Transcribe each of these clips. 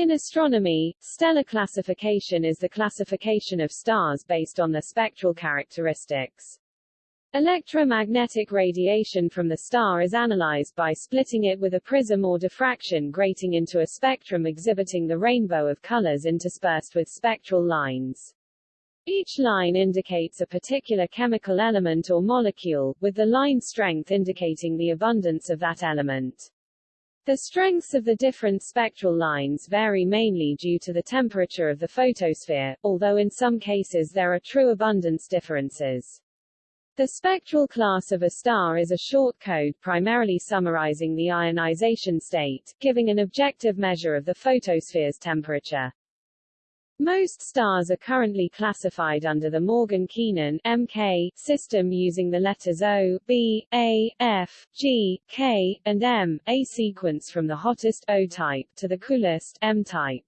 In astronomy, stellar classification is the classification of stars based on their spectral characteristics. Electromagnetic radiation from the star is analyzed by splitting it with a prism or diffraction grating into a spectrum exhibiting the rainbow of colors interspersed with spectral lines. Each line indicates a particular chemical element or molecule, with the line strength indicating the abundance of that element. The strengths of the different spectral lines vary mainly due to the temperature of the photosphere, although in some cases there are true abundance differences. The spectral class of a star is a short code primarily summarizing the ionization state, giving an objective measure of the photosphere's temperature. Most stars are currently classified under the Morgan-Keenan (MK) system using the letters O, B, A, F, G, K, and M, a sequence from the hottest O type to the coolest M type.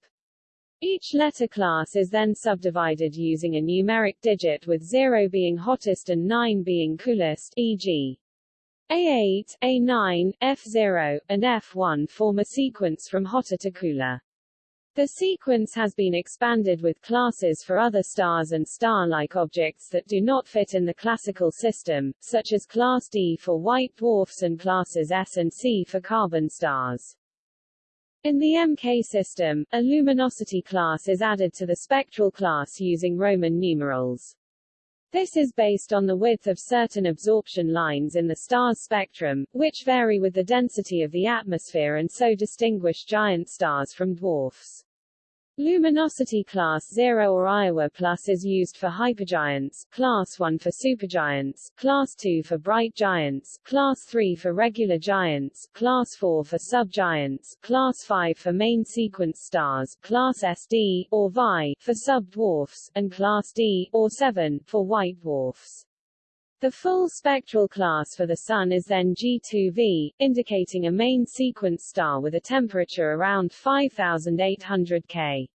Each letter class is then subdivided using a numeric digit with 0 being hottest and 9 being coolest, e.g. A8, A9, F0, and F1 form a sequence from hotter to cooler. The sequence has been expanded with classes for other stars and star-like objects that do not fit in the classical system, such as class D for white dwarfs and classes S and C for carbon stars. In the MK system, a luminosity class is added to the spectral class using Roman numerals. This is based on the width of certain absorption lines in the star's spectrum, which vary with the density of the atmosphere and so distinguish giant stars from dwarfs. Luminosity class 0 or Iowa plus is used for hypergiants, class 1 for supergiants, class 2 for bright giants, class 3 for regular giants, class 4 for subgiants, class 5 for main sequence stars, class SD or VI for subdwarfs, and class D or 7 for white dwarfs. The full spectral class for the Sun is then G2V, indicating a main sequence star with a temperature around 5800 K.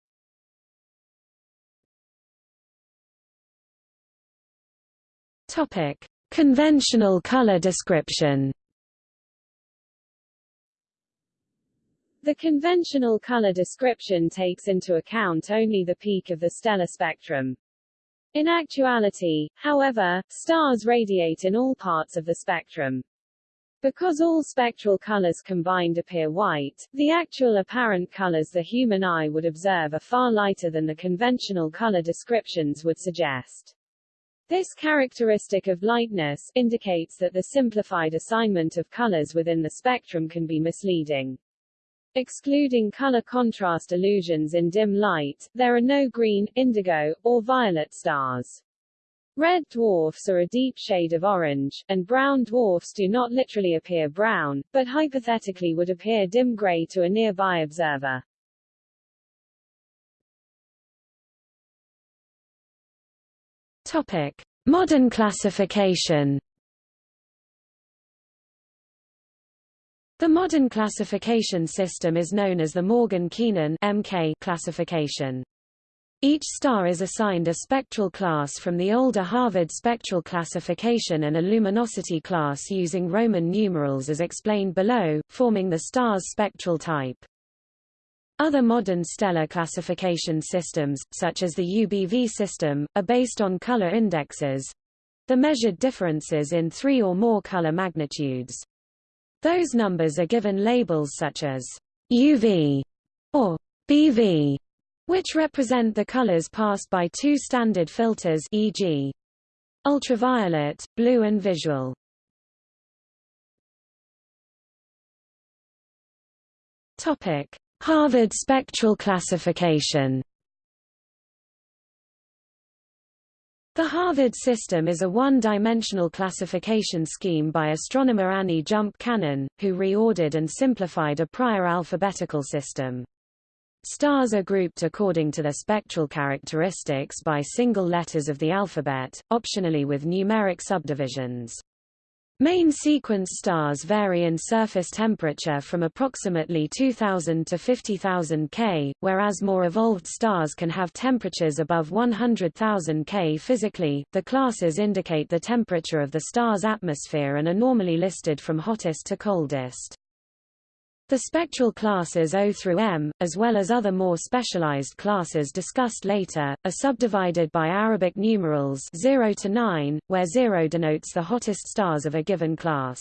Topic: Conventional color description. The conventional color description takes into account only the peak of the stellar spectrum. In actuality, however, stars radiate in all parts of the spectrum. Because all spectral colors combined appear white, the actual apparent colors the human eye would observe are far lighter than the conventional color descriptions would suggest. This characteristic of lightness indicates that the simplified assignment of colors within the spectrum can be misleading. Excluding color contrast illusions in dim light, there are no green, indigo, or violet stars. Red dwarfs are a deep shade of orange, and brown dwarfs do not literally appear brown, but hypothetically would appear dim gray to a nearby observer. Topic: Modern classification The modern classification system is known as the Morgan-Keenan classification. Each star is assigned a spectral class from the older Harvard spectral classification and a luminosity class using Roman numerals as explained below, forming the star's spectral type. Other modern stellar classification systems, such as the UBV system, are based on color indexes the measured differences in three or more color magnitudes. Those numbers are given labels such as UV or BV, which represent the colors passed by two standard filters e.g. ultraviolet, blue and visual. Topic: Harvard spectral classification The Harvard system is a one-dimensional classification scheme by astronomer Annie Jump Cannon, who reordered and simplified a prior alphabetical system. Stars are grouped according to their spectral characteristics by single letters of the alphabet, optionally with numeric subdivisions. Main sequence stars vary in surface temperature from approximately 2000 to 50,000 K, whereas more evolved stars can have temperatures above 100,000 K physically. The classes indicate the temperature of the star's atmosphere and are normally listed from hottest to coldest. The spectral classes O through M, as well as other more specialized classes discussed later, are subdivided by Arabic numerals 0 to 9, where 0 denotes the hottest stars of a given class.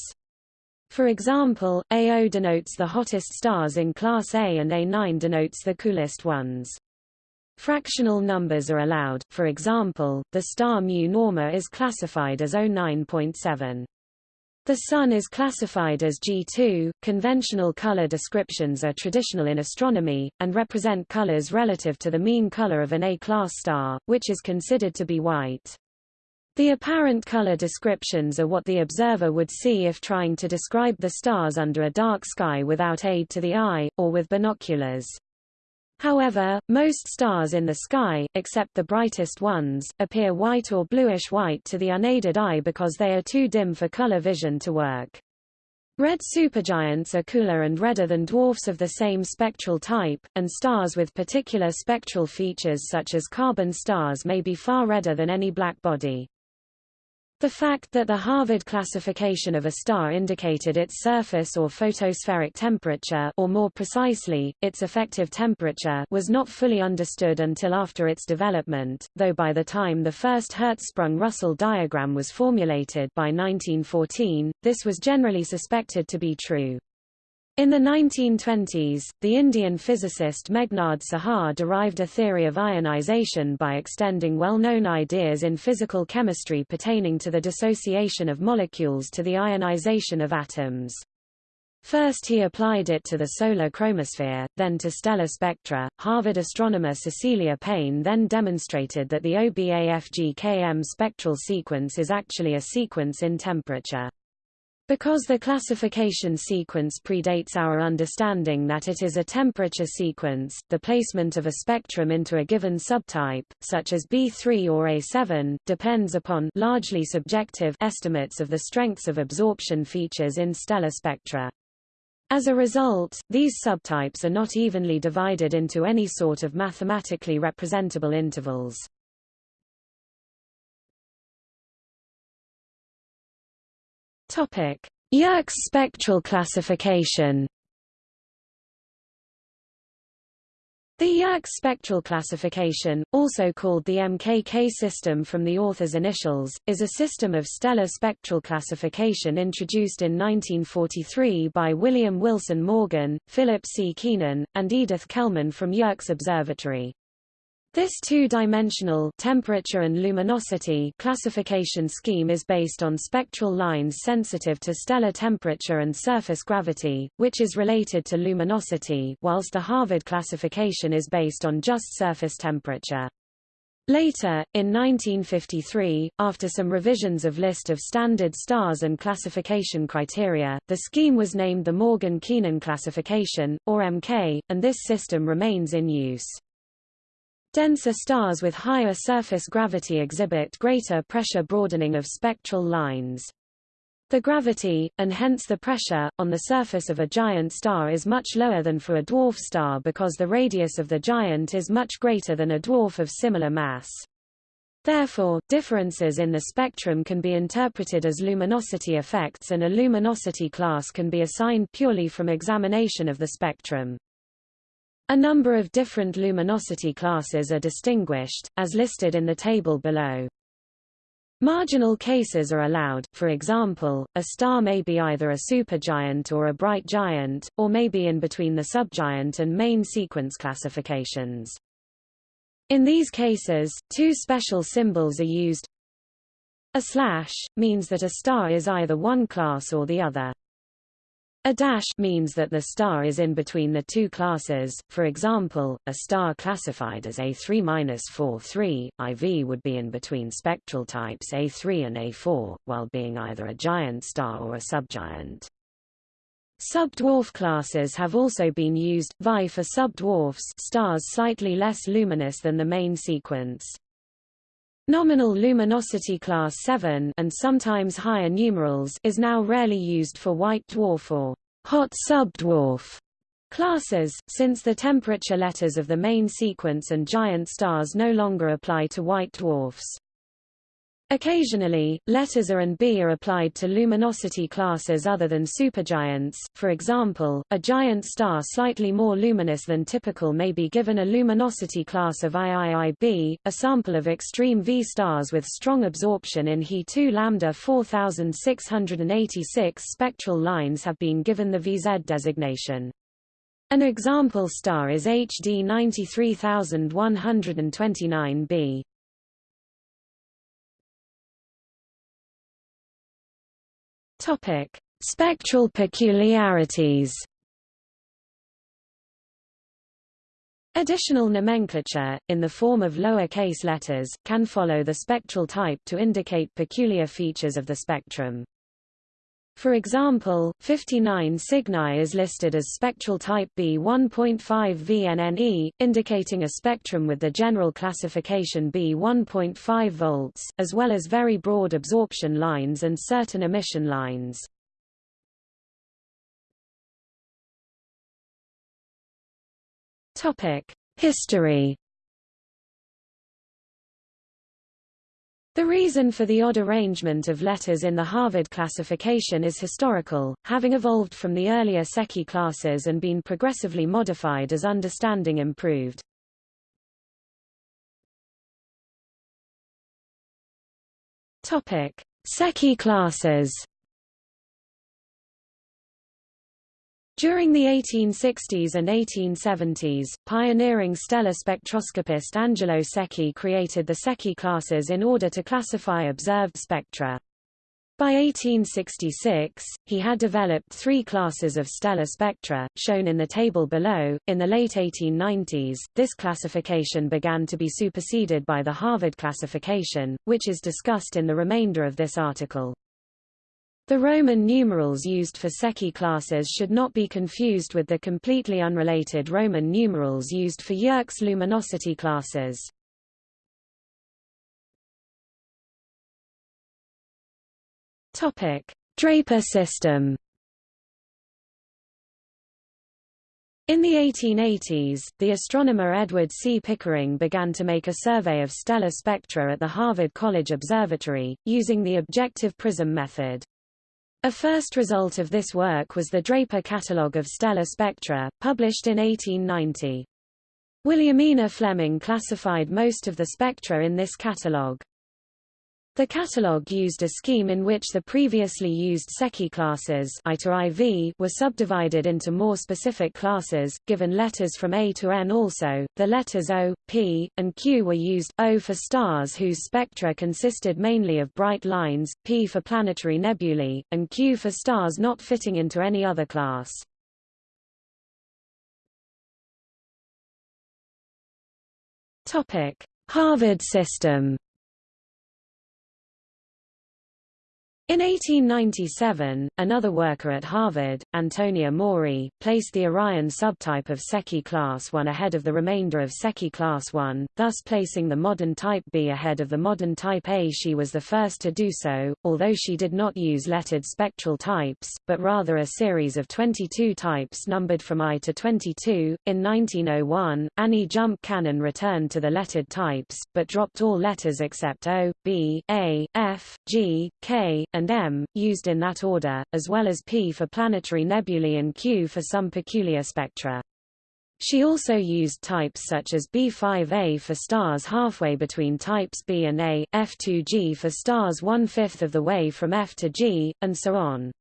For example, AO denotes the hottest stars in class A and A9 denotes the coolest ones. Fractional numbers are allowed, for example, the star mu Norma is classified as 09.7. The Sun is classified as G2. Conventional color descriptions are traditional in astronomy, and represent colors relative to the mean color of an A-class star, which is considered to be white. The apparent color descriptions are what the observer would see if trying to describe the stars under a dark sky without aid to the eye, or with binoculars. However, most stars in the sky, except the brightest ones, appear white or bluish-white to the unaided eye because they are too dim for color vision to work. Red supergiants are cooler and redder than dwarfs of the same spectral type, and stars with particular spectral features such as carbon stars may be far redder than any black body. The fact that the Harvard classification of a star indicated its surface or photospheric temperature or more precisely, its effective temperature was not fully understood until after its development, though by the time the first Hertzsprung-Russell diagram was formulated by 1914, this was generally suspected to be true. In the 1920s, the Indian physicist Meghnad Saha derived a theory of ionization by extending well-known ideas in physical chemistry pertaining to the dissociation of molecules to the ionization of atoms. First he applied it to the solar chromosphere, then to stellar spectra. Harvard astronomer Cecilia Payne then demonstrated that the OBAFGKM spectral sequence is actually a sequence in temperature. Because the classification sequence predates our understanding that it is a temperature sequence, the placement of a spectrum into a given subtype, such as B3 or A7, depends upon largely subjective estimates of the strengths of absorption features in stellar spectra. As a result, these subtypes are not evenly divided into any sort of mathematically representable intervals. Topic: Yerkes spectral classification. The Yerkes spectral classification, also called the MKK system from the author's initials, is a system of stellar spectral classification introduced in 1943 by William Wilson Morgan, Philip C. Keenan, and Edith Kellman from Yerkes Observatory. This two-dimensional temperature and luminosity classification scheme is based on spectral lines sensitive to stellar temperature and surface gravity, which is related to luminosity, whilst the Harvard classification is based on just surface temperature. Later, in 1953, after some revisions of list of standard stars and classification criteria, the scheme was named the Morgan-Keenan classification, or MK, and this system remains in use. Denser stars with higher surface gravity exhibit greater pressure broadening of spectral lines. The gravity, and hence the pressure, on the surface of a giant star is much lower than for a dwarf star because the radius of the giant is much greater than a dwarf of similar mass. Therefore, differences in the spectrum can be interpreted as luminosity effects and a luminosity class can be assigned purely from examination of the spectrum. A number of different luminosity classes are distinguished, as listed in the table below. Marginal cases are allowed, for example, a star may be either a supergiant or a bright giant, or may be in between the subgiant and main sequence classifications. In these cases, two special symbols are used. A slash, means that a star is either one class or the other. A dash means that the star is in between the two classes, for example, a star classified as A3-43, IV would be in between spectral types A3 and A4, while being either a giant star or a subgiant. Subdwarf classes have also been used, VI for subdwarfs stars slightly less luminous than the main sequence. Nominal luminosity class 7 and sometimes higher numerals is now rarely used for white dwarf or hot subdwarf classes, since the temperature letters of the main sequence and giant stars no longer apply to white dwarfs. Occasionally, letters A and B are applied to luminosity classes other than supergiants. For example, a giant star slightly more luminous than typical may be given a luminosity class of IIIB. A sample of extreme V stars with strong absorption in He2 lambda 4686 spectral lines have been given the VZ designation. An example star is HD 93129b. Topic: Spectral peculiarities. Additional nomenclature, in the form of lower-case letters, can follow the spectral type to indicate peculiar features of the spectrum. For example, 59 Cygni is listed as spectral type B 1.5 VNNE, indicating a spectrum with the general classification B 1.5 volts, as well as very broad absorption lines and certain emission lines. History The reason for the odd arrangement of letters in the Harvard classification is historical, having evolved from the earlier Secchi classes and been progressively modified as understanding improved. Topic: classes. During the 1860s and 1870s, pioneering stellar spectroscopist Angelo Secchi created the Secchi classes in order to classify observed spectra. By 1866, he had developed three classes of stellar spectra, shown in the table below. In the late 1890s, this classification began to be superseded by the Harvard classification, which is discussed in the remainder of this article. The Roman numerals used for Secchi classes should not be confused with the completely unrelated Roman numerals used for Yerkes luminosity classes. Topic: Draper system. In the 1880s, the astronomer Edward C. Pickering began to make a survey of stellar spectra at the Harvard College Observatory, using the objective prism method. A first result of this work was the Draper Catalogue of Stellar Spectra, published in 1890. Williamina Fleming classified most of the spectra in this catalogue. The catalogue used a scheme in which the previously used Secchi classes I to IV were subdivided into more specific classes, given letters from A to N also. The letters O, P, and Q were used, O for stars whose spectra consisted mainly of bright lines, P for planetary nebulae, and Q for stars not fitting into any other class. Harvard system In 1897, another worker at Harvard, Antonia Maury, placed the Orion subtype of Secchi class 1 ahead of the remainder of Secchi class 1, thus placing the modern type B ahead of the modern type A. She was the first to do so, although she did not use lettered spectral types, but rather a series of 22 types numbered from I to 22. In 1901, Annie Jump Cannon returned to the lettered types, but dropped all letters except O, B, A, F, G, K, and M, used in that order, as well as P for planetary nebulae and Q for some peculiar spectra. She also used types such as B5A for stars halfway between types B and A, F2G for stars one-fifth of the way from F to G, and so on.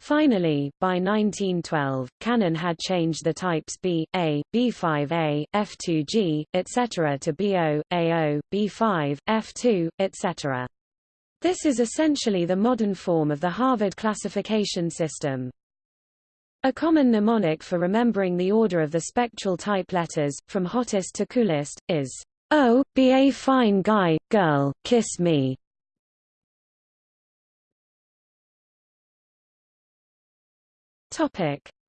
Finally, by 1912, Cannon had changed the types B, A, B5A, F2G, etc. to BO, AO, B5, F2, etc. This is essentially the modern form of the Harvard classification system. A common mnemonic for remembering the order of the spectral type letters, from hottest to coolest, is, Oh, be a fine guy, girl, kiss me.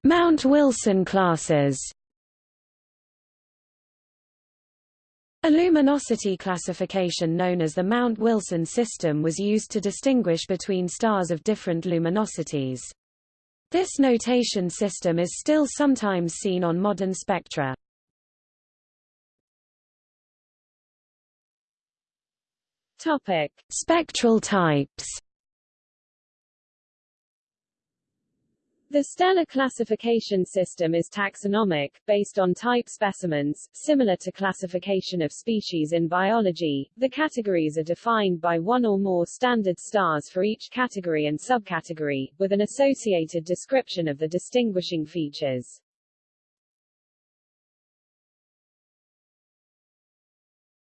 Mount Wilson classes A luminosity classification known as the Mount Wilson system was used to distinguish between stars of different luminosities. This notation system is still sometimes seen on modern spectra. Topic: Spectral types. The stellar classification system is taxonomic, based on type specimens, similar to classification of species in biology. The categories are defined by one or more standard stars for each category and subcategory, with an associated description of the distinguishing features.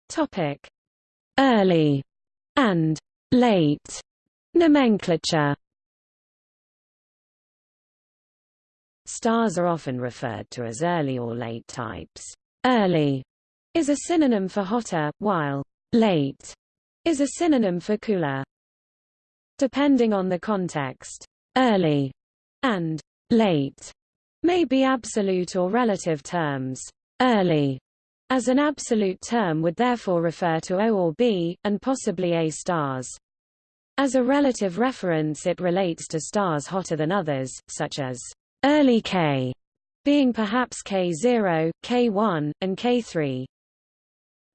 Topic: Early and late nomenclature. Stars are often referred to as early or late types. Early is a synonym for hotter, while late is a synonym for cooler. Depending on the context, early and late may be absolute or relative terms. Early as an absolute term would therefore refer to O or B, and possibly A stars. As a relative reference it relates to stars hotter than others, such as early K, being perhaps K0, K1, and K3.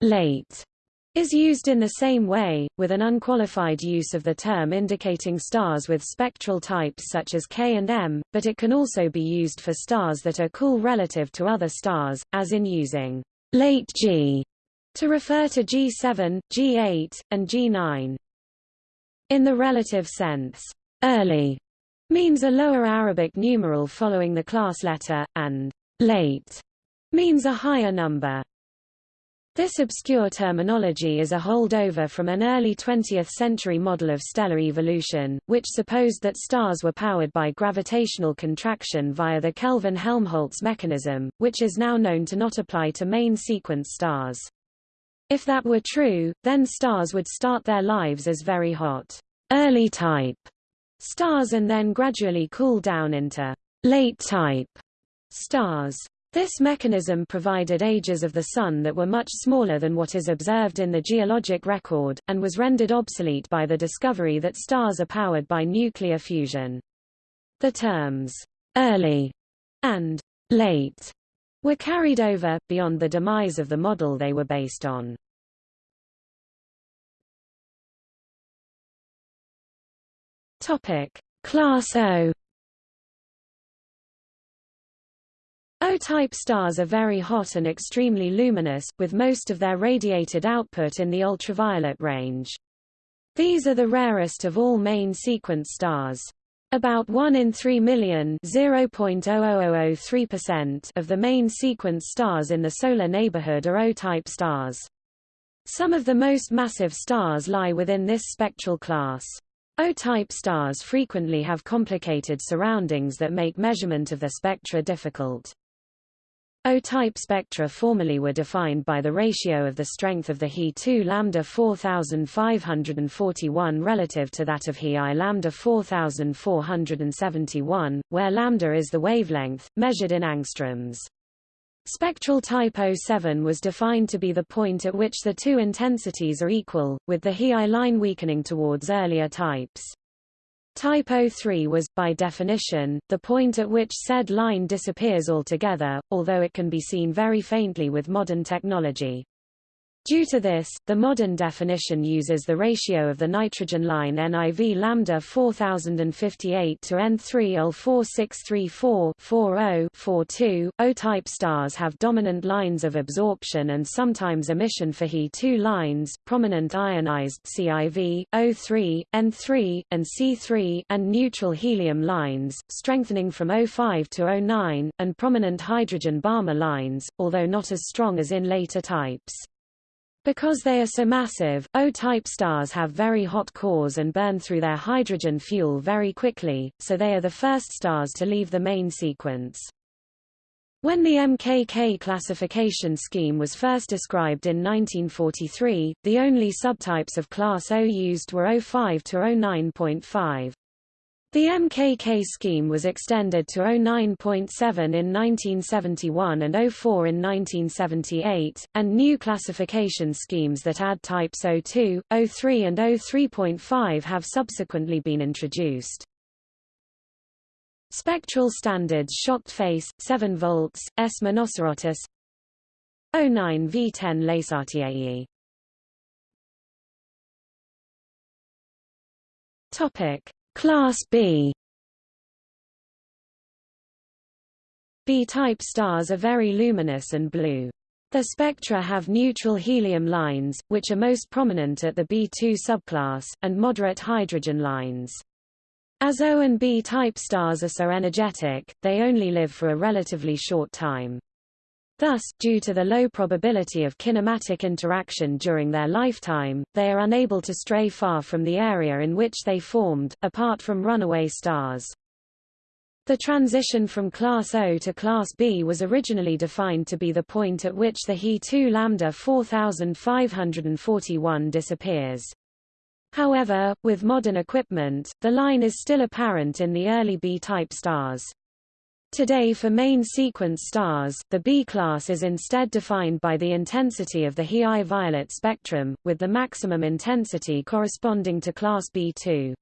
Late is used in the same way, with an unqualified use of the term indicating stars with spectral types such as K and M, but it can also be used for stars that are cool relative to other stars, as in using late G to refer to G7, G8, and G9. In the relative sense, early means a lower Arabic numeral following the class letter, and late means a higher number. This obscure terminology is a holdover from an early 20th-century model of stellar evolution, which supposed that stars were powered by gravitational contraction via the Kelvin-Helmholtz mechanism, which is now known to not apply to main sequence stars. If that were true, then stars would start their lives as very hot, early type stars and then gradually cool down into late type stars. This mechanism provided ages of the Sun that were much smaller than what is observed in the geologic record, and was rendered obsolete by the discovery that stars are powered by nuclear fusion. The terms, early and late, were carried over, beyond the demise of the model they were based on. Topic. Class O O-type stars are very hot and extremely luminous, with most of their radiated output in the ultraviolet range. These are the rarest of all main sequence stars. About 1 in 3 million of the main sequence stars in the solar neighborhood are O-type stars. Some of the most massive stars lie within this spectral class. O-type stars frequently have complicated surroundings that make measurement of the spectra difficult. O-type spectra formerly were defined by the ratio of the strength of the He2 lambda 4541 relative to that of He I lambda 4471, where lambda is the wavelength, measured in angstroms. Spectral type 07 was defined to be the point at which the two intensities are equal, with the He I line weakening towards earlier types. Type 03 was, by definition, the point at which said line disappears altogether, although it can be seen very faintly with modern technology. Due to this, the modern definition uses the ratio of the nitrogen line NIV lambda 4058 to N3 L 4634 40 42. O-type stars have dominant lines of absorption and sometimes emission for He2 lines, prominent ionized CIV, O3, N3, and C3, and neutral helium lines, strengthening from O5 to O9, and prominent hydrogen Balmer lines, although not as strong as in later types. Because they are so massive, O-type stars have very hot cores and burn through their hydrogen fuel very quickly, so they are the first stars to leave the main sequence. When the MKK classification scheme was first described in 1943, the only subtypes of class O used were O5 to O9.5. The MKK scheme was extended to 09.7 in 1971 and 04 in 1978, and new classification schemes that add types 02, 03 and 03.5 have subsequently been introduced. Spectral standards shocked face, 7 volts, S Monocerotis 09 V10 Lacertae Topic: Class B. B-type stars are very luminous and blue. The spectra have neutral helium lines, which are most prominent at the B2 subclass, and moderate hydrogen lines. As O and B-type stars are so energetic, they only live for a relatively short time. Thus, due to the low probability of kinematic interaction during their lifetime, they are unable to stray far from the area in which they formed, apart from runaway stars. The transition from class O to class B was originally defined to be the point at which the He2 lambda 4541 disappears. However, with modern equipment, the line is still apparent in the early B-type stars. Today for main sequence stars, the B class is instead defined by the intensity of the He violet spectrum, with the maximum intensity corresponding to class B2.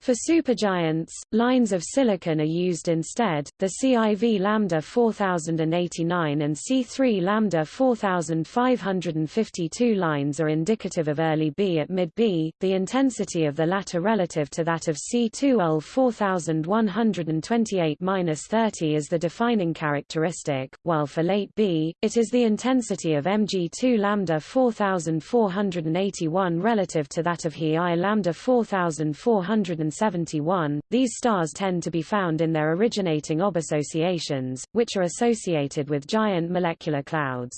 For supergiants, lines of silicon are used instead. The CIV lambda 4089 and C3 lambda 4552 lines are indicative of early B at mid B, the intensity of the latter relative to that of C2L 4128-30 is the defining characteristic, while for late B, it is the intensity of Mg2 lambda 4481 relative to that of He I lambda 4400 171. These stars tend to be found in their originating OB associations, which are associated with giant molecular clouds.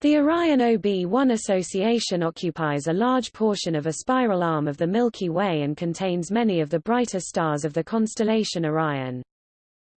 The Orion OB1 association occupies a large portion of a spiral arm of the Milky Way and contains many of the brighter stars of the constellation Orion.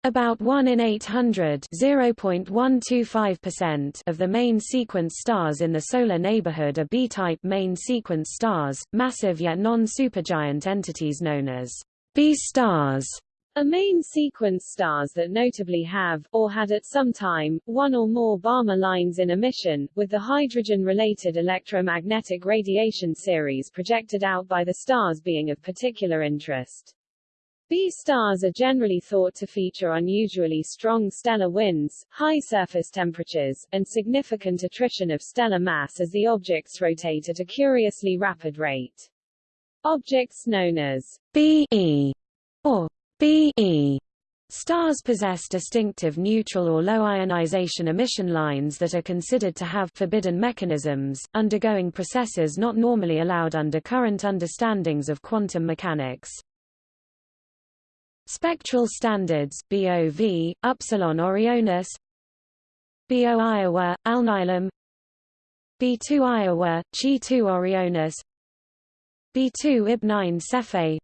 About 1 in 800 0.125% of the main sequence stars in the solar neighborhood are B-type main sequence stars, massive yet non-supergiant entities known as B-stars are main sequence stars that notably have, or had at some time, one or more Balmer lines in emission, with the hydrogen-related electromagnetic radiation series projected out by the stars being of particular interest. B stars are generally thought to feature unusually strong stellar winds, high surface temperatures, and significant attrition of stellar mass as the objects rotate at a curiously rapid rate. Objects known as BE or BE Stars possess distinctive neutral or low ionization emission lines that are considered to have forbidden mechanisms, undergoing processes not normally allowed under current understandings of quantum mechanics. Spectral standards BOV, Upsilon Orionis BO Iowa, Alnilam B2 Iowa, Chi2 Orionis B2 Ib9 Cephei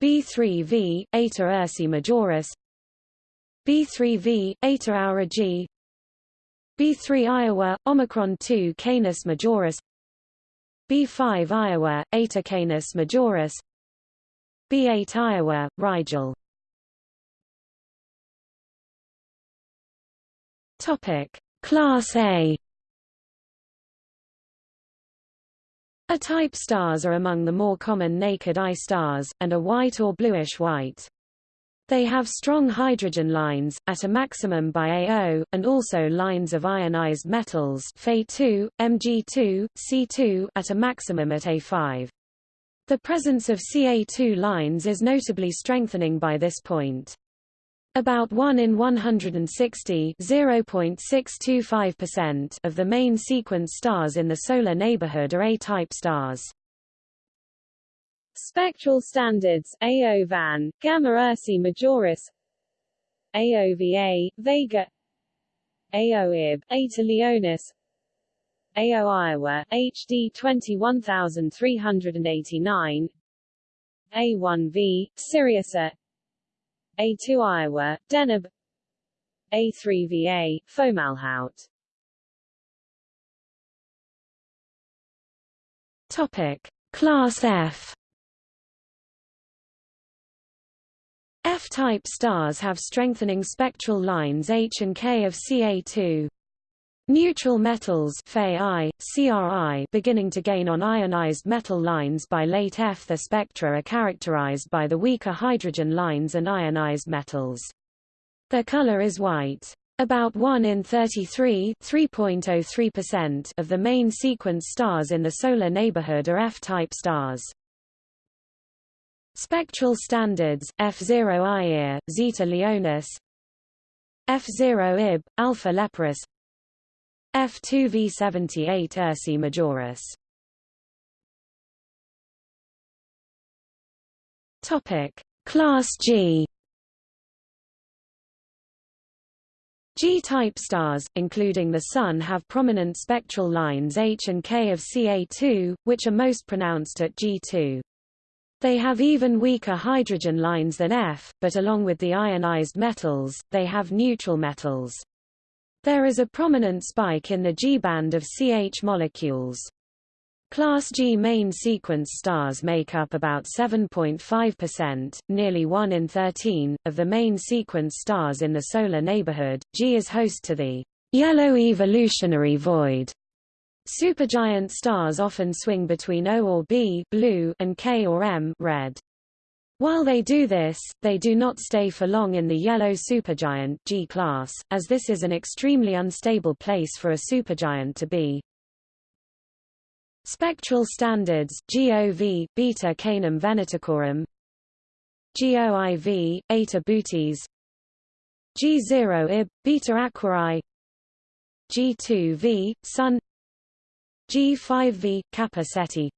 B3V, Eta Ursae Majoris B3V, Eta Aurigae B3 Iowa, Omicron 2 Canis Majoris B5 Iowa, Eta Canis Majoris B8 Iowa, Rigel. Topic: Class A. A-type stars are among the more common naked eye stars, and are white or bluish-white. They have strong hydrogen lines, at a maximum by AO, and also lines of ionized metals Fe2, Mg2, C2 at a maximum at A5. The presence of Ca2 lines is notably strengthening by this point. About 1 in 160 0.625% of the main sequence stars in the solar neighborhood are A-type stars. Spectral standards AO Van, Gamma Ursae Majoris AOVA, Vega AOIB, Eta Leonis AO Iowa, HD 21389 A1V, Sirius A A2 Iowa, Deneb. A3VA, Fomalhaut. Topic: Class F. F-type stars have strengthening spectral lines H and K of Ca2. Neutral metals CRI beginning to gain on ionized metal lines by late F. The spectra are characterized by the weaker hydrogen lines and ionized metals. Their color is white. About 1 in 33 3.03% of the main sequence stars in the solar neighborhood are F-type stars. Spectral standards, F0 Ier, Zeta Leonis F0 Ib, Alpha Leporis F2 V78 Ursae Majoris Topic Class G G-type stars, including the Sun have prominent spectral lines H and K of Ca2, which are most pronounced at G2. They have even weaker hydrogen lines than F, but along with the ionized metals, they have neutral metals. There is a prominent spike in the G-band of CH molecules. Class G main sequence stars make up about 7.5%, nearly 1 in 13, of the main sequence stars in the solar neighborhood. G is host to the yellow evolutionary void Supergiant stars often swing between O or B blue and K or M red. While they do this, they do not stay for long in the yellow supergiant G class, as this is an extremely unstable place for a supergiant to be. Spectral standards GOV beta Canum venaticorum GOIV eta Bootes. G0 Ib beta Aquarii G2V Sun. G5V, Kappa Ceti.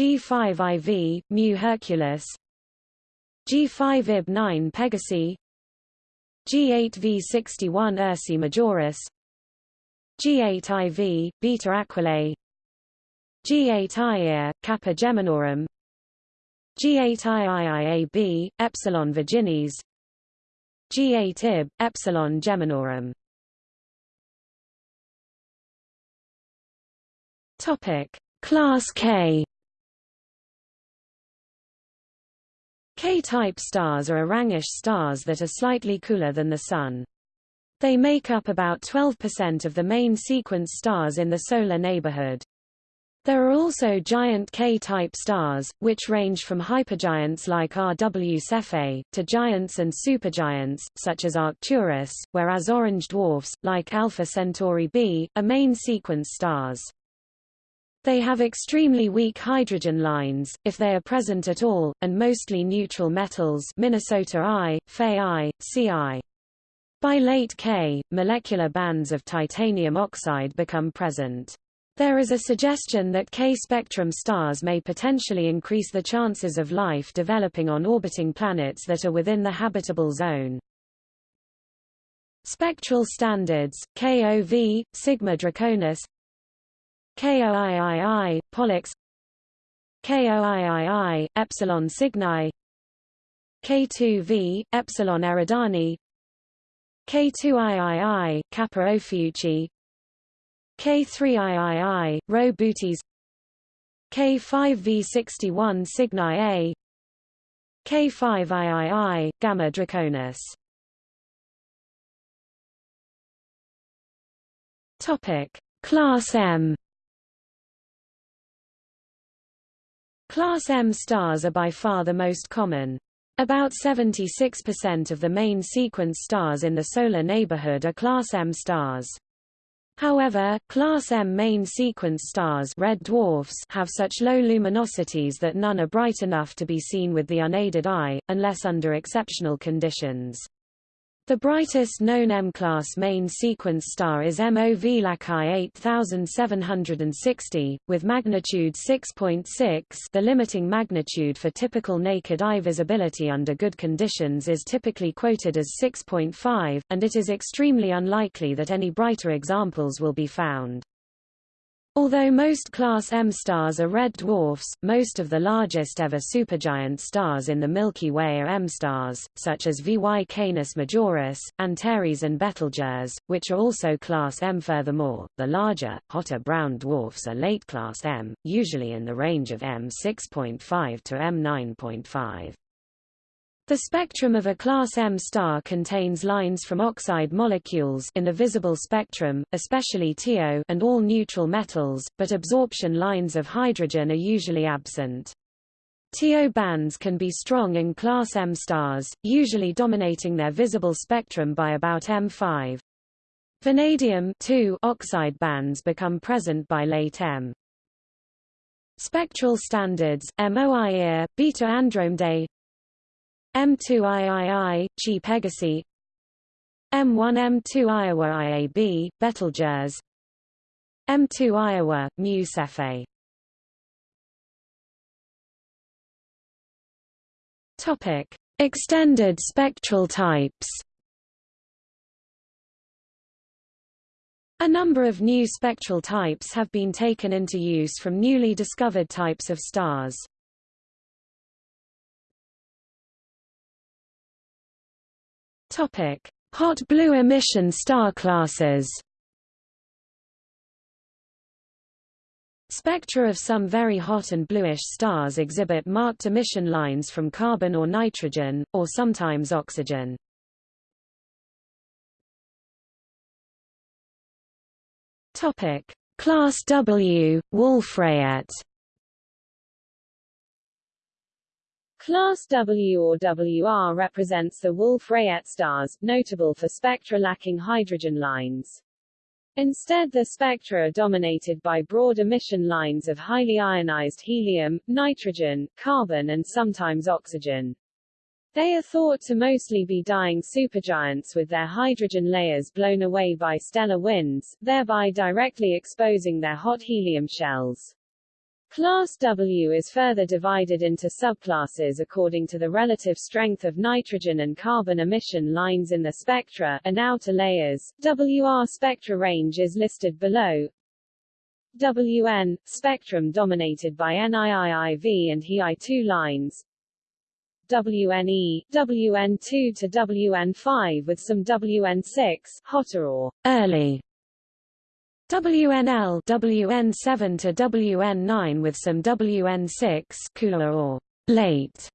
G5IV, Mu Herculis G5IB9 Pegasi. G8V61 Ursae Majoris. G8IV, Beta Aquilae G8IIA, Kappa Geminorum. G8IIIAB, Epsilon Virginis. G8IB, Epsilon Geminorum. Topic: Class K. K-type stars are Orangish stars that are slightly cooler than the Sun. They make up about 12% of the main sequence stars in the solar neighborhood. There are also giant K-type stars, which range from hypergiants like RW Cephei, to giants and supergiants, such as Arcturus, whereas orange dwarfs, like Alpha Centauri b, are main sequence stars. They have extremely weak hydrogen lines, if they are present at all, and mostly neutral metals Minnesota I, Fe I, Ci. By late K, molecular bands of titanium oxide become present. There is a suggestion that K-spectrum stars may potentially increase the chances of life developing on orbiting planets that are within the habitable zone. Spectral standards, KOV, Sigma Draconis KOIII, Pollux. KOIII, Epsilon Cygni K2V, Epsilon Eridani. K2III, Kappa Ophiuchi. K3III, Rho Bootes K5V61 Cygni A. K5III, Gamma Draconis. Topic. Class M Class M stars are by far the most common. About 76% of the main sequence stars in the solar neighborhood are Class M stars. However, Class M main sequence stars red dwarfs have such low luminosities that none are bright enough to be seen with the unaided eye, unless under exceptional conditions. The brightest known M-class main sequence star is MOV Lacaille 8760, with magnitude 6.6 .6 the limiting magnitude for typical naked eye visibility under good conditions is typically quoted as 6.5, and it is extremely unlikely that any brighter examples will be found. Although most Class M stars are red dwarfs, most of the largest ever supergiant stars in the Milky Way are M stars, such as VY Canis Majoris, Antares and Betelgeuse, which are also Class M. Furthermore, the larger, hotter brown dwarfs are late Class M, usually in the range of M 6.5 to M 9.5. The spectrum of a class M star contains lines from oxide molecules in the visible spectrum, especially TiO and all neutral metals, but absorption lines of hydrogen are usually absent. TiO bands can be strong in class M stars, usually dominating their visible spectrum by about M5. Vanadium oxide bands become present by late M. Spectral standards, MOIA, Beta Andromedae M2III, Chi Pegasi M1 M2 Iowa IAB, Betelgeuse M2 Iowa, Mu Cephei Topic: Extended spectral types. A number of new spectral types have been taken into use from newly discovered types of stars. Topic: Hot blue emission star classes. Spectra of some very hot and bluish stars exhibit marked emission lines from carbon or nitrogen, or sometimes oxygen. Topic: Class W, Wolf-Rayet. Class W or WR represents the Wolf-Rayet stars, notable for spectra lacking hydrogen lines. Instead the spectra are dominated by broad emission lines of highly ionized helium, nitrogen, carbon and sometimes oxygen. They are thought to mostly be dying supergiants with their hydrogen layers blown away by stellar winds, thereby directly exposing their hot helium shells. Class W is further divided into subclasses according to the relative strength of nitrogen and carbon emission lines in the spectra, and outer layers. WR spectra range is listed below. WN, spectrum dominated by NIIIV and HEI2 lines. WNE, WN2 to WN5 with some WN6 hotter or early WNL WN7 to WN9 with some WN6 cooler or late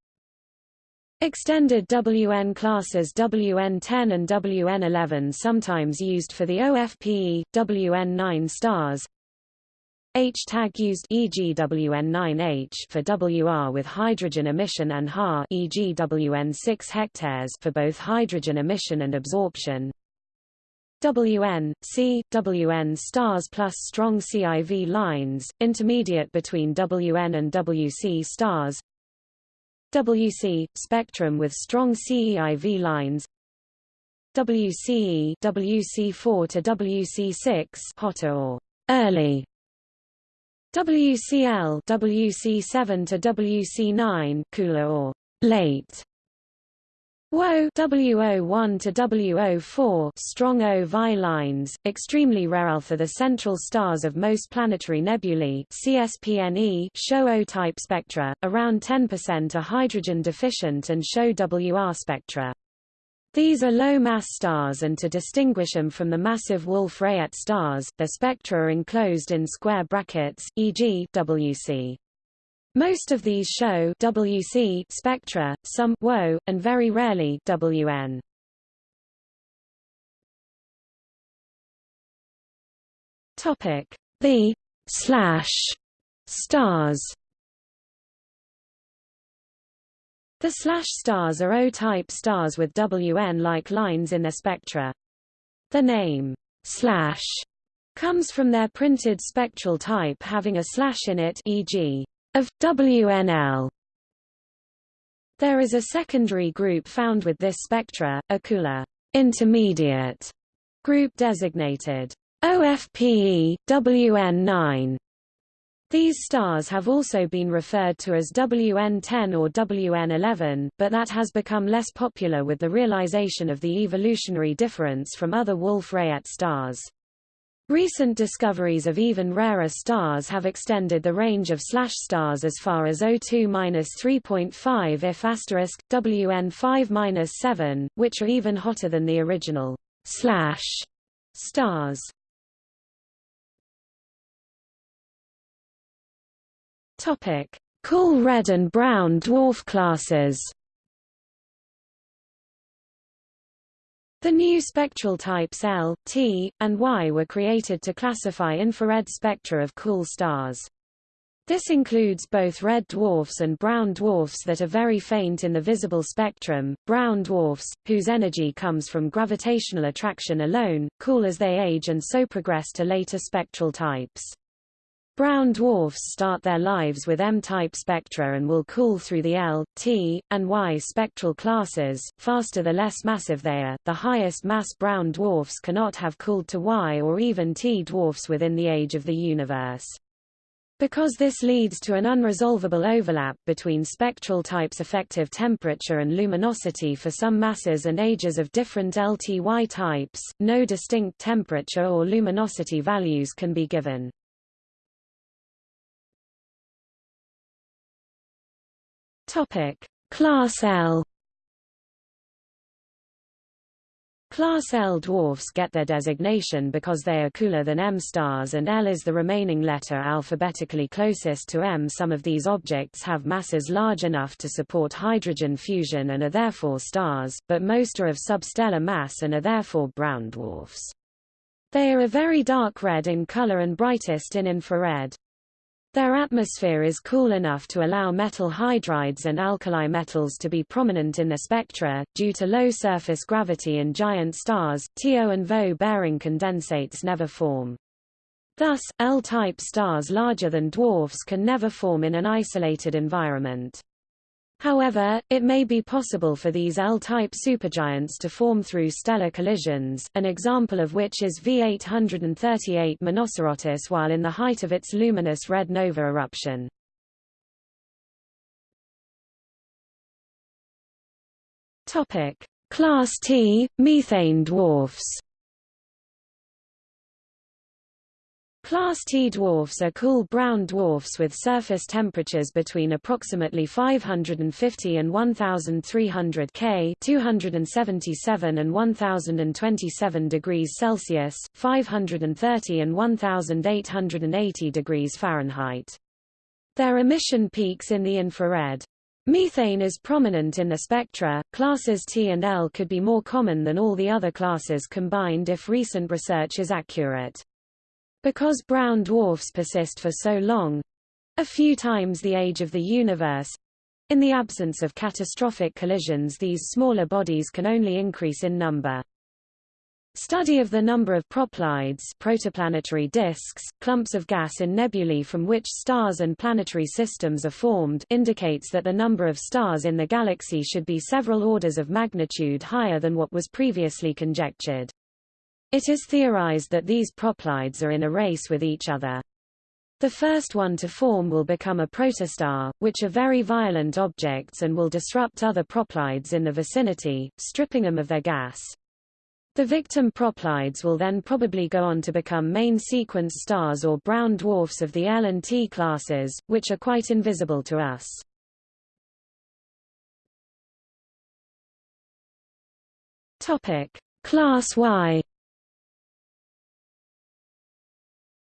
Extended WN classes WN10 and WN11 sometimes used for the OFPE, WN9 stars H-tag used e.g. WN9H for WR with hydrogen emission and HA e.g. WN6 hectares for both hydrogen emission and absorption. WN, C, WN stars plus strong CIV lines, intermediate between WN and WC stars. WC, spectrum with strong CEIV lines. WCE, WC4 to WC6 hotter or early WCL WC7 to WC9 cooler or late WO WO1 to WO4 strong O VI lines, extremely rare for the central stars of most planetary nebulae CSPNE show O-type spectra, around 10% are hydrogen deficient and show WR spectra. These are low-mass stars and to distinguish them from the massive Wolf-Rayet stars, their spectra are enclosed in square brackets, e.g. WC. Most of these show WC spectra, some WO, and very rarely WN. Topic: The slash stars. The slash stars are O-type stars with WN-like lines in their spectra. The name, slash, comes from their printed spectral type having a slash in it e.g. of WNL. There is a secondary group found with this spectra, a cooler intermediate group designated OFPE, WN9, these stars have also been referred to as WN10 or WN11, but that has become less popular with the realization of the evolutionary difference from other Wolf-Rayet stars. Recent discoveries of even rarer stars have extended the range of slash stars as far as O2-3.5 if asterisk, WN5-7, which are even hotter than the original slash stars. Topic: Cool red and brown dwarf classes. The new spectral types L, T, and Y were created to classify infrared spectra of cool stars. This includes both red dwarfs and brown dwarfs that are very faint in the visible spectrum, brown dwarfs, whose energy comes from gravitational attraction alone, cool as they age and so progress to later spectral types. Brown dwarfs start their lives with M-type spectra and will cool through the L, T, and Y spectral classes. Faster the less massive they are, the highest mass brown dwarfs cannot have cooled to Y or even T dwarfs within the age of the universe. Because this leads to an unresolvable overlap between spectral types effective temperature and luminosity for some masses and ages of different LTY types, no distinct temperature or luminosity values can be given. Topic: Class L Class L dwarfs get their designation because they are cooler than M stars and L is the remaining letter alphabetically closest to M. Some of these objects have masses large enough to support hydrogen fusion and are therefore stars, but most are of substellar mass and are therefore brown dwarfs. They are a very dark red in color and brightest in infrared. Their atmosphere is cool enough to allow metal hydrides and alkali metals to be prominent in the spectra. Due to low surface gravity in giant stars, TO and VO bearing condensates never form. Thus, L-type stars larger than dwarfs can never form in an isolated environment. However, it may be possible for these L-type supergiants to form through stellar collisions, an example of which is V838 Monocerotis while in the height of its luminous red nova eruption. Class T, methane dwarfs Class T dwarfs are cool brown dwarfs with surface temperatures between approximately 550 and 1300 K 277 and 1027 degrees Celsius, 530 and 1880 degrees Fahrenheit. Their emission peaks in the infrared. Methane is prominent in the spectra. Classes T and L could be more common than all the other classes combined if recent research is accurate. Because brown dwarfs persist for so long—a few times the age of the universe—in the absence of catastrophic collisions these smaller bodies can only increase in number. Study of the number of proplyds protoplanetary disks, clumps of gas in nebulae from which stars and planetary systems are formed indicates that the number of stars in the galaxy should be several orders of magnitude higher than what was previously conjectured. It is theorized that these proplyds are in a race with each other. The first one to form will become a protostar, which are very violent objects and will disrupt other proplyds in the vicinity, stripping them of their gas. The victim proplyds will then probably go on to become main sequence stars or brown dwarfs of the L and T classes, which are quite invisible to us. Topic: Class Y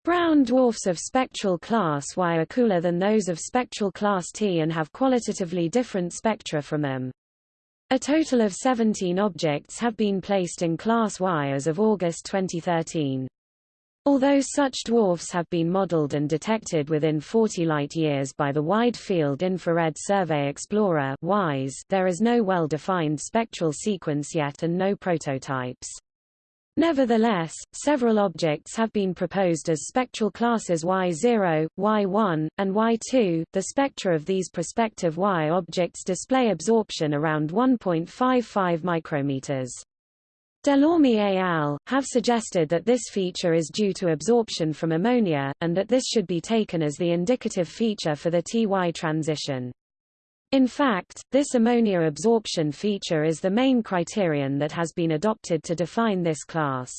Brown dwarfs of spectral class Y are cooler than those of spectral class T and have qualitatively different spectra from them. A total of 17 objects have been placed in class Y as of August 2013. Although such dwarfs have been modeled and detected within 40 light-years by the Wide Field Infrared Survey Explorer WISE, there is no well-defined spectral sequence yet and no prototypes. Nevertheless, several objects have been proposed as spectral classes Y0, Y1, and Y2. The spectra of these prospective Y objects display absorption around 1.55 micrometers. Delorme et al. have suggested that this feature is due to absorption from ammonia, and that this should be taken as the indicative feature for the TY transition. In fact, this ammonia absorption feature is the main criterion that has been adopted to define this class.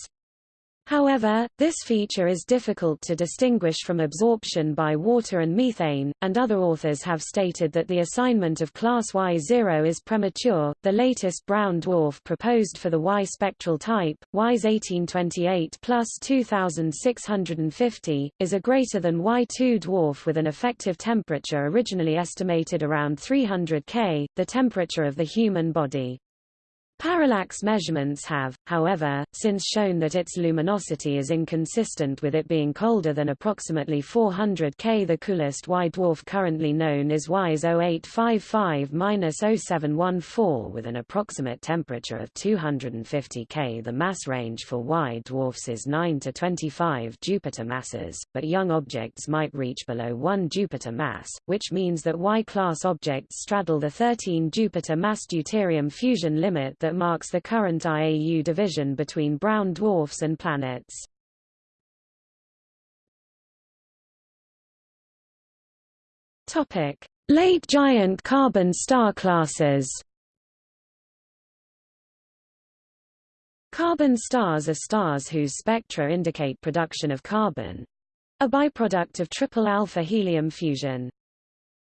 However, this feature is difficult to distinguish from absorption by water and methane, and other authors have stated that the assignment of class Y0 is premature. The latest brown dwarf proposed for the Y spectral type, WISE 1828 plus 2650, is a greater than Y2 dwarf with an effective temperature originally estimated around 300 K, the temperature of the human body. Parallax measurements have, however, since shown that its luminosity is inconsistent with it being colder than approximately 400 K. The coolest white dwarf currently known is WISE 0855-0714 with an approximate temperature of 250 K. The mass range for white dwarfs is 9 to 25 Jupiter masses, but young objects might reach below 1 Jupiter mass, which means that Y-class objects straddle the 13 Jupiter mass deuterium fusion limit that marks the current IAU division between brown dwarfs and planets. Topic: Late giant carbon star classes. Carbon stars are stars whose spectra indicate production of carbon, a byproduct of triple alpha helium fusion.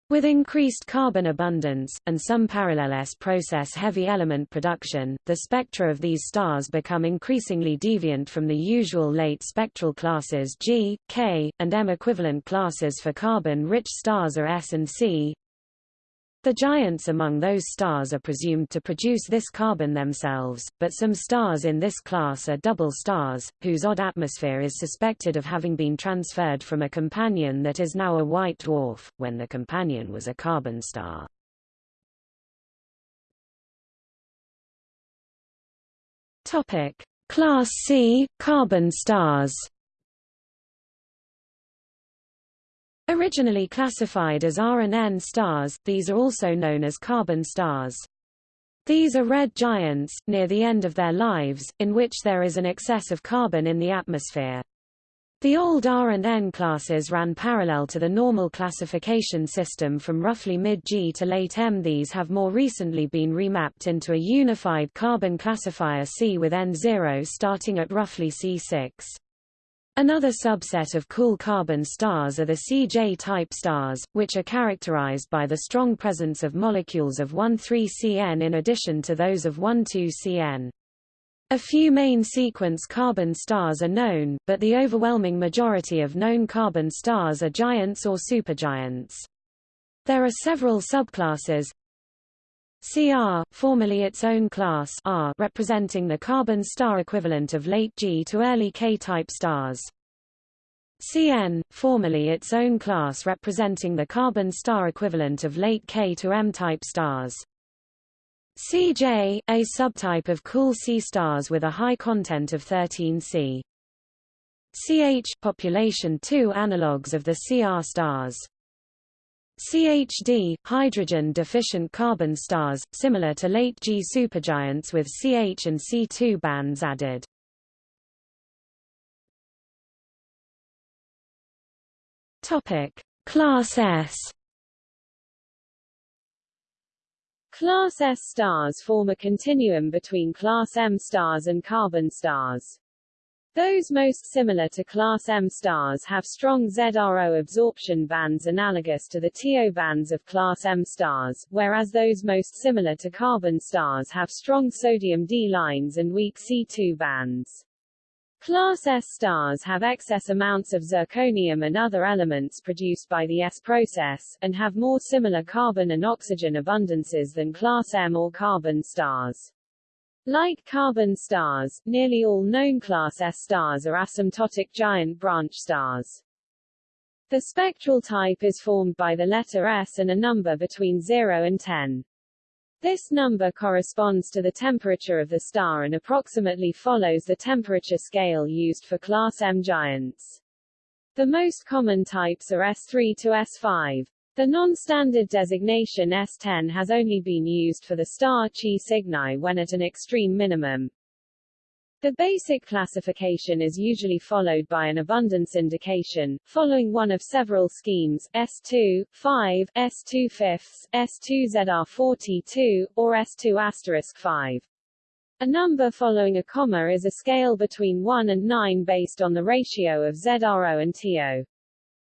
With increased carbon abundance, and some parallel S-process heavy element production, the spectra of these stars become increasingly deviant from the usual late spectral classes G, K, and M. Equivalent classes for carbon-rich stars are S and C. The giants among those stars are presumed to produce this carbon themselves, but some stars in this class are double stars, whose odd atmosphere is suspected of having been transferred from a companion that is now a white dwarf, when the companion was a carbon star. Topic: Class C carbon stars. Originally classified as R and N stars, these are also known as carbon stars. These are red giants, near the end of their lives, in which there is an excess of carbon in the atmosphere. The old R and N classes ran parallel to the normal classification system from roughly mid-G to late M. These have more recently been remapped into a unified carbon classifier C with N0 starting at roughly C6. Another subset of cool carbon stars are the CJ-type stars, which are characterized by the strong presence of molecules of 1,3-CN in addition to those of 1,2-CN. A few main sequence carbon stars are known, but the overwhelming majority of known carbon stars are giants or supergiants. There are several subclasses, CR, formerly its own class R, representing the carbon star equivalent of late G to early K-type stars. CN, formerly its own class representing the carbon star equivalent of late K to M-type stars. CJ, a subtype of cool C stars with a high content of 13C. CH, population 2 analogues of the CR stars. CHD, hydrogen-deficient carbon stars, similar to late G supergiants with CH and C2 bands added. Topic: Class S. Class S stars form a continuum between Class M stars and carbon stars. Those most similar to class M stars have strong ZRO absorption bands analogous to the TO bands of class M stars, whereas those most similar to carbon stars have strong sodium D lines and weak C2 bands. Class S stars have excess amounts of zirconium and other elements produced by the S process, and have more similar carbon and oxygen abundances than Class M or carbon stars. Like carbon stars, nearly all known class S stars are asymptotic giant branch stars. The spectral type is formed by the letter S and a number between 0 and 10. This number corresponds to the temperature of the star and approximately follows the temperature scale used for class M giants. The most common types are S3 to S5. The non-standard designation S10 has only been used for the star Chi Cygni when at an extreme minimum. The basic classification is usually followed by an abundance indication, following one of several schemes, S2, 5, S2 fifths, S2 ZR42, or S2 asterisk 5. A number following a comma is a scale between 1 and 9 based on the ratio of ZRO and TO.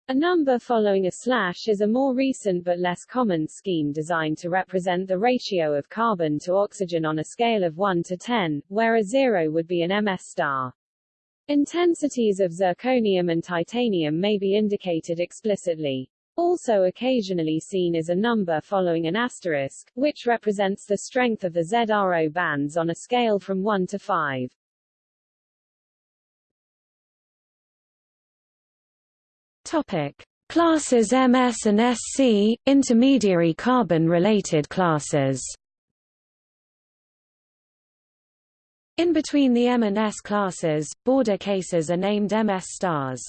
A number following a slash is a more recent but less common scheme designed to represent the ratio of carbon to oxygen on a scale of 1 to 10, where a 0 would be an MS star. Intensities of zirconium and titanium may be indicated explicitly. Also occasionally seen is a number following an asterisk, which represents the strength of the ZRO bands on a scale from 1 to 5. Topic: Classes MS and SC, intermediary carbon-related classes. In between the M and S classes, border cases are named MS stars.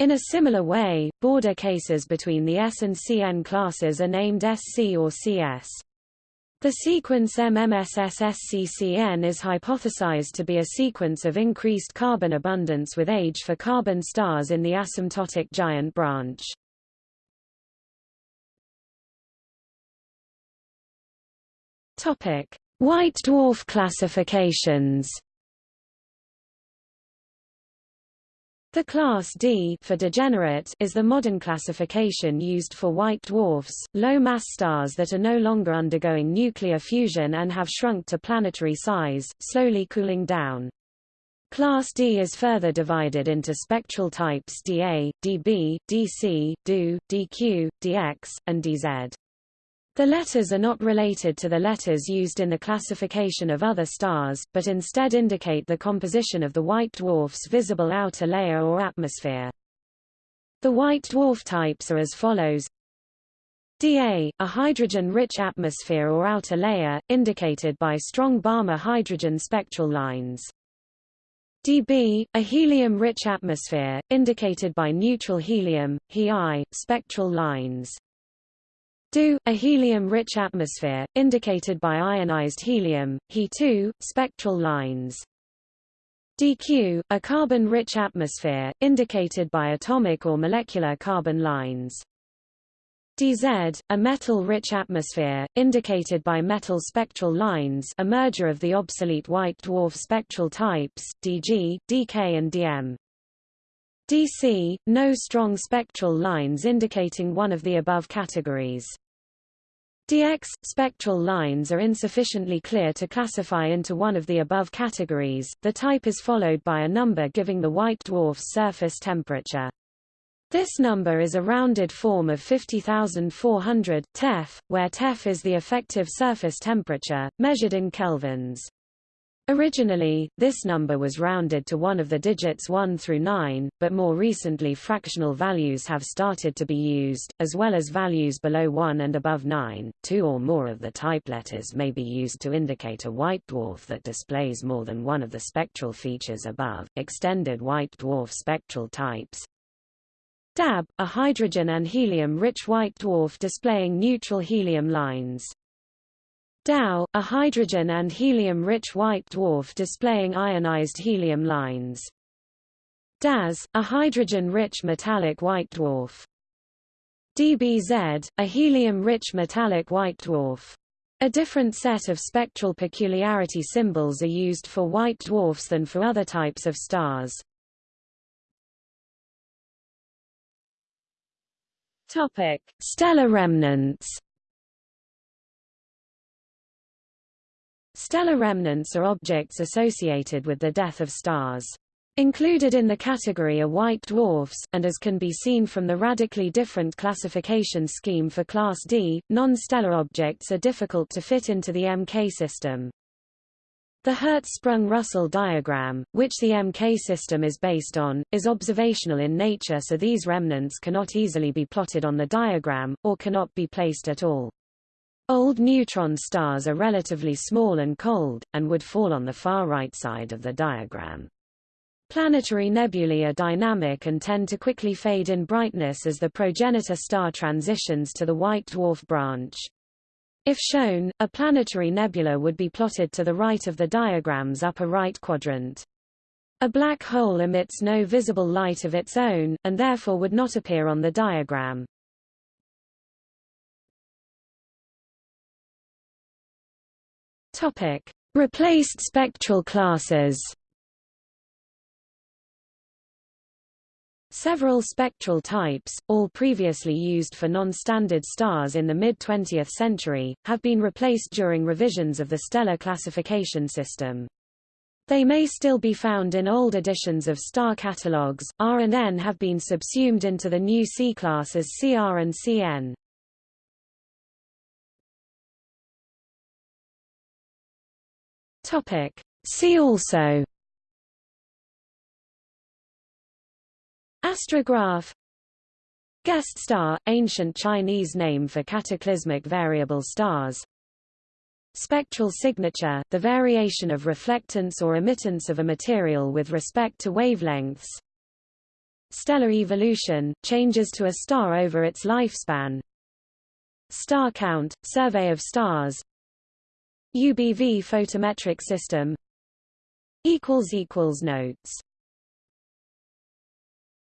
In a similar way, border cases between the S and CN classes are named SC or CS. The sequence MMSSSCCN is hypothesized to be a sequence of increased carbon abundance with age for carbon stars in the asymptotic giant branch. Topic: White dwarf classifications The class D for degenerate is the modern classification used for white dwarfs, low-mass stars that are no longer undergoing nuclear fusion and have shrunk to planetary size, slowly cooling down. Class D is further divided into spectral types dA, dB, dC, do, dQ, dx, and dz. The letters are not related to the letters used in the classification of other stars, but instead indicate the composition of the white dwarf's visible outer layer or atmosphere. The white dwarf types are as follows. Da, a hydrogen-rich atmosphere or outer layer, indicated by strong Balmer hydrogen spectral lines. Db, a helium-rich atmosphere, indicated by neutral helium, He spectral lines. Do, a helium-rich atmosphere, indicated by ionized helium, He2, spectral lines. dQ, a carbon-rich atmosphere, indicated by atomic or molecular carbon lines. dZ, a metal-rich atmosphere, indicated by metal spectral lines a merger of the obsolete white dwarf spectral types, dG, dK and dm. dC, no strong spectral lines indicating one of the above categories. Dx spectral lines are insufficiently clear to classify into one of the above categories. The type is followed by a number giving the white dwarf's surface temperature. This number is a rounded form of 50,400 Tef, where Tef is the effective surface temperature, measured in kelvins. Originally, this number was rounded to one of the digits 1 through 9, but more recently fractional values have started to be used, as well as values below 1 and above 9. Two or more of the type letters may be used to indicate a white dwarf that displays more than one of the spectral features above. Extended white dwarf spectral types. DAB, a hydrogen and helium-rich white dwarf displaying neutral helium lines. DAO, a hydrogen and helium-rich white dwarf displaying ionized helium lines. DAS, a hydrogen-rich metallic white dwarf. DBZ, a helium-rich metallic white dwarf. A different set of spectral peculiarity symbols are used for white dwarfs than for other types of stars. Topic: Stellar remnants. Stellar remnants are objects associated with the death of stars. Included in the category are white dwarfs, and as can be seen from the radically different classification scheme for Class D, non-stellar objects are difficult to fit into the MK system. The Hertzsprung-Russell diagram, which the MK system is based on, is observational in nature so these remnants cannot easily be plotted on the diagram, or cannot be placed at all. Old neutron stars are relatively small and cold, and would fall on the far right side of the diagram. Planetary nebulae are dynamic and tend to quickly fade in brightness as the progenitor star transitions to the white dwarf branch. If shown, a planetary nebula would be plotted to the right of the diagram's upper right quadrant. A black hole emits no visible light of its own, and therefore would not appear on the diagram. Topic: Replaced spectral classes. Several spectral types, all previously used for non-standard stars in the mid-20th century, have been replaced during revisions of the stellar classification system. They may still be found in old editions of star catalogues. R and N have been subsumed into the new C class as CR and CN. Topic. See also Astrograph Guest star, ancient Chinese name for cataclysmic variable stars Spectral signature, the variation of reflectance or emittance of a material with respect to wavelengths Stellar evolution, changes to a star over its lifespan Star count, survey of stars UBV photometric system Notes